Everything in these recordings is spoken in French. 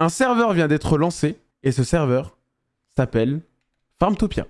Un serveur vient d'être lancé et ce serveur s'appelle Farmtopia.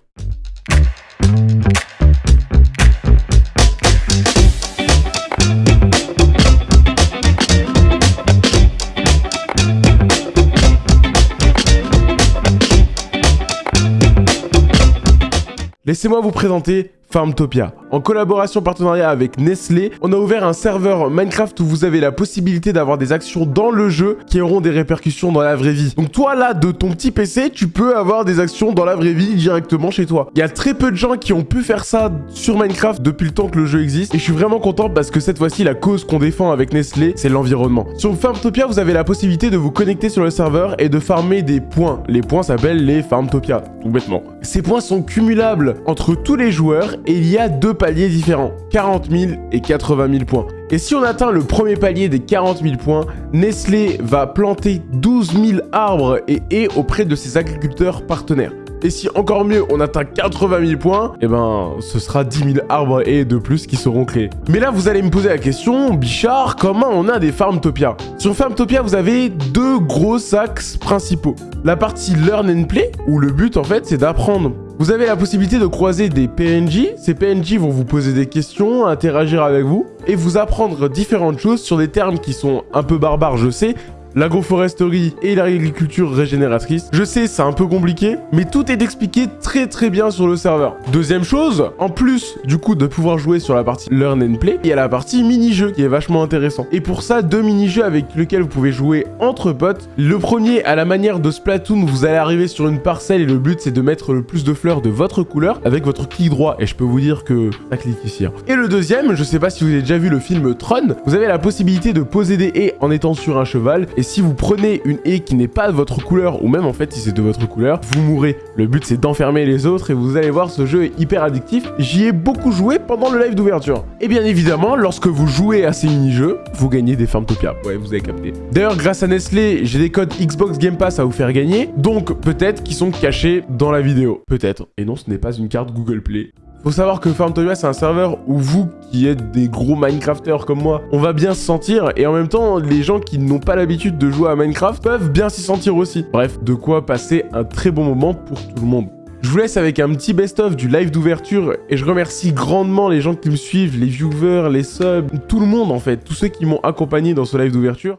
Laissez-moi vous présenter Farmtopia. En collaboration partenariat avec Nestlé, on a ouvert un serveur Minecraft où vous avez la possibilité d'avoir des actions dans le jeu qui auront des répercussions dans la vraie vie. Donc toi là, de ton petit PC, tu peux avoir des actions dans la vraie vie directement chez toi. Il y a très peu de gens qui ont pu faire ça sur Minecraft depuis le temps que le jeu existe et je suis vraiment content parce que cette fois-ci, la cause qu'on défend avec Nestlé, c'est l'environnement. Sur Farmtopia, vous avez la possibilité de vous connecter sur le serveur et de farmer des points. Les points s'appellent les Farmtopia, tout bêtement. Ces points sont cumulables entre tous les joueurs et il y a deux paliers différents, 40 000 et 80 000 points. Et si on atteint le premier palier des 40 000 points, Nestlé va planter 12 000 arbres et haies auprès de ses agriculteurs partenaires. Et si encore mieux, on atteint 80 000 points, eh ben, ce sera 10 000 arbres et de plus qui seront créés. Mais là, vous allez me poser la question, Bichard, comment on a des Farmtopia Sur Farmtopia, vous avez deux gros axes principaux. La partie Learn and Play, où le but, en fait, c'est d'apprendre vous avez la possibilité de croiser des PNJ. Ces PNJ vont vous poser des questions, interagir avec vous et vous apprendre différentes choses sur des termes qui sont un peu barbares, je sais, l'agroforesterie et l'agriculture régénératrice. Je sais, c'est un peu compliqué, mais tout est expliqué très très bien sur le serveur. Deuxième chose, en plus du coup de pouvoir jouer sur la partie Learn and Play, il y a la partie mini-jeu qui est vachement intéressant. Et pour ça, deux mini-jeux avec lesquels vous pouvez jouer entre potes. Le premier, à la manière de Splatoon, vous allez arriver sur une parcelle et le but c'est de mettre le plus de fleurs de votre couleur avec votre clic droit. Et je peux vous dire que ça clique ici. Hein. Et le deuxième, je sais pas si vous avez déjà vu le film Tron, vous avez la possibilité de poser des haies en étant sur un cheval et si vous prenez une haie qui n'est pas de votre couleur, ou même en fait si c'est de votre couleur, vous mourrez. Le but c'est d'enfermer les autres et vous allez voir ce jeu est hyper addictif. J'y ai beaucoup joué pendant le live d'ouverture. Et bien évidemment, lorsque vous jouez à ces mini-jeux, vous gagnez des Farmtopia. Ouais, vous avez capté. D'ailleurs, grâce à Nestlé, j'ai des codes Xbox Game Pass à vous faire gagner, donc peut-être qu'ils sont cachés dans la vidéo. Peut-être. Et non, ce n'est pas une carte Google Play. Faut savoir que Farmtopia, c'est un serveur où vous, qui êtes des gros Minecrafters comme moi, on va bien se sentir. Et en même temps, les gens qui n'ont pas l'habitude de jouer à Minecraft peuvent bien s'y sentir aussi. Bref, de quoi passer un très bon moment pour tout le monde. Je vous laisse avec un petit best-of du live d'ouverture et je remercie grandement les gens qui me suivent, les viewers, les subs, tout le monde en fait, tous ceux qui m'ont accompagné dans ce live d'ouverture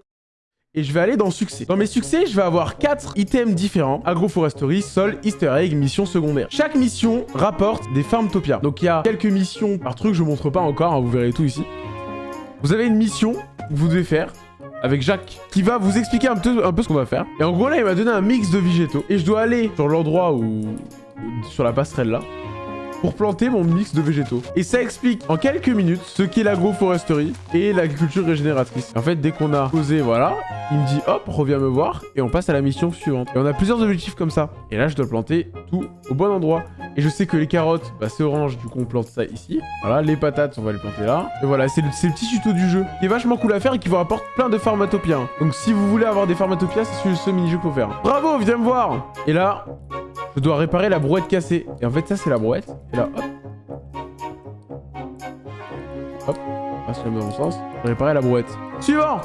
et je vais aller dans succès. Dans mes succès, je vais avoir 4 items différents. Agroforesterie, sol, easter egg, mission secondaire. Chaque mission rapporte des Farmtopia. Donc il y a quelques missions par truc, je vous montre pas encore, hein, vous verrez tout ici. Vous avez une mission que vous devez faire avec Jacques qui va vous expliquer un peu, un peu ce qu'on va faire. Et en gros là, il m'a donné un mix de végétaux. Et je dois aller sur l'endroit où... sur la passerelle là pour planter mon mix de végétaux. Et ça explique en quelques minutes ce qu'est l'agroforesterie et l'agriculture régénératrice. En fait, dès qu'on a posé, voilà, il me dit hop, reviens me voir et on passe à la mission suivante. Et on a plusieurs objectifs comme ça. Et là, je dois planter tout au bon endroit. Et je sais que les carottes, bah, c'est orange, du coup on plante ça ici. Voilà, les patates, on va les planter là. Et voilà, c'est le, petit tuto du jeu qui est vachement cool à faire et qui vous rapporte plein de pharmatopiens. Donc si vous voulez avoir des pharmatopiens, c'est ce, mini-jeu faut faire. Bravo, viens me voir Et là, je dois réparer la brouette cassée. Et en fait, ça, c'est la brouette. Et là, hop. Hop. Passe le bon sens. Réparer la brouette. Suivant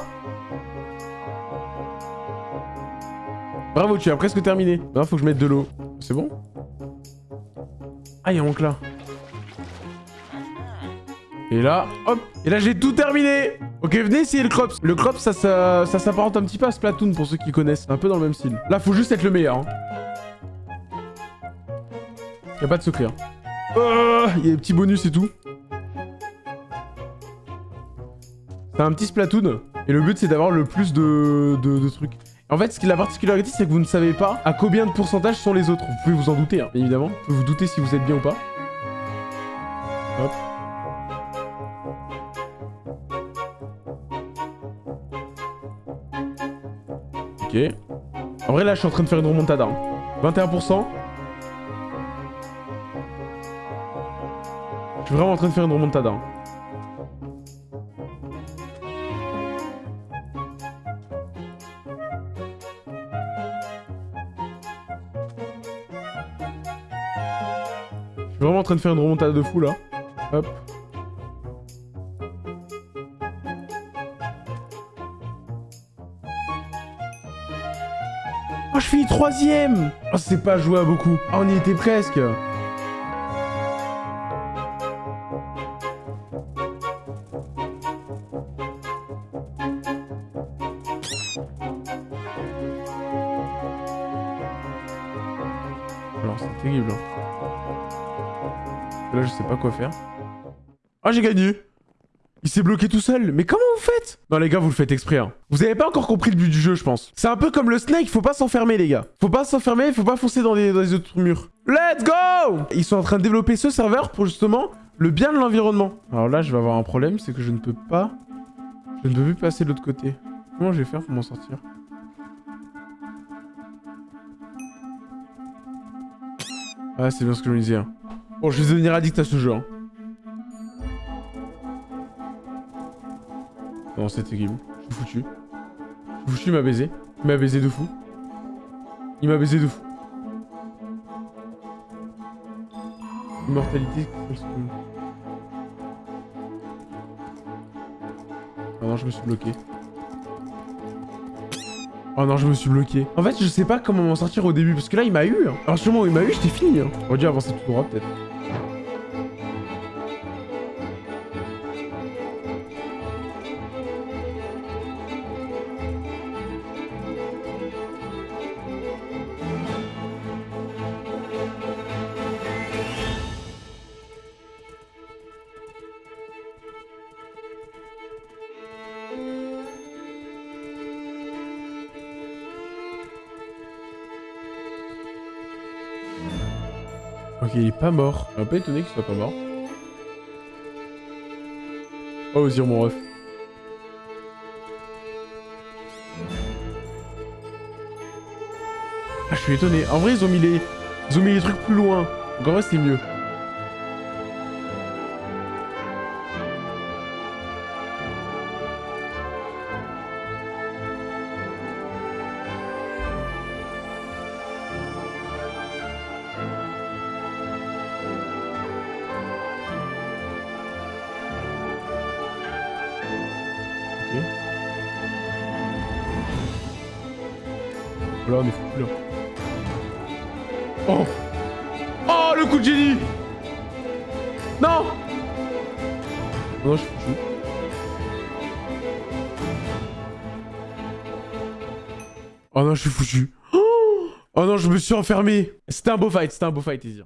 Bravo, tu as presque terminé. Non, faut que je mette de l'eau. C'est bon? Ah, il manque là. Et là, hop Et là, j'ai tout terminé Ok, venez essayer le Crops. Le Crops, ça, ça, ça s'apparente un petit peu à Splatoon, pour ceux qui connaissent. Un peu dans le même style. Là, faut juste être le meilleur. Hein. Y'a pas de secret. Hein. Oh, il y a des petits bonus et tout. C'est un petit Splatoon. Et le but, c'est d'avoir le plus de, de, trucs. En fait, ce qui, la particularité, c'est que vous ne savez pas à combien de pourcentage sont les autres. Vous pouvez vous en douter, hein, évidemment. Vous pouvez vous douter si vous êtes bien ou pas. Hop. Ok. En vrai, là, je suis en train de faire une remontada. 21%. Hein. Je suis vraiment en train de faire une remontada. Hein. Je suis vraiment en train de faire une remontada de fou là. Hop. Oh, je finis troisième Oh, c'est pas joué à beaucoup. Oh, on y était presque. Terrible. hein. Là, je sais pas quoi faire. Ah, j'ai gagné Il s'est bloqué tout seul. Mais comment vous faites? Non, les gars, vous le faites exprès. hein. Vous avez pas encore compris le but du jeu, je pense. C'est un peu comme le snake, faut pas s'enfermer, les gars. Faut pas s'enfermer, faut pas foncer dans dans les autres murs. Let's go Ils sont en train de développer ce serveur pour justement le bien de l'environnement. Alors là, je vais avoir un problème, c'est que je ne peux pas... Je ne peux plus passer de l'autre côté. Comment je vais faire pour m'en sortir? Ah, c'est bien ce que je me disais. hein. Bon, je vais devenir addict à ce jeu. hein. Non, c'est terrible. Je suis foutu. Je suis foutu, il m'a baisé. Il m'a baisé de fou. Il m'a baisé de fou. Immortalité. Oh non, je me suis bloqué. Oh non, je me suis bloqué. En fait, je sais pas comment m'en sortir au début, parce que là, il m'a eu. hein. Alors, sûrement il m'a eu, j'étais fini. Hein. On aurait dû avancer tout droit, peut-être. Ok, il est pas mort. Je suis un peu étonné qu'il soit pas mort. Oh, Ozir, mon ref. Ah, je suis étonné. En vrai, ils ont mis les, ont mis les trucs plus loin. Donc en vrai, c'est mieux. Oh Oh, le coup de génie Non non, je suis foutu. Oh non, je suis foutu. Oh non, je me suis enfermé. C'était un beau fight, c'était un beau fight, Izir.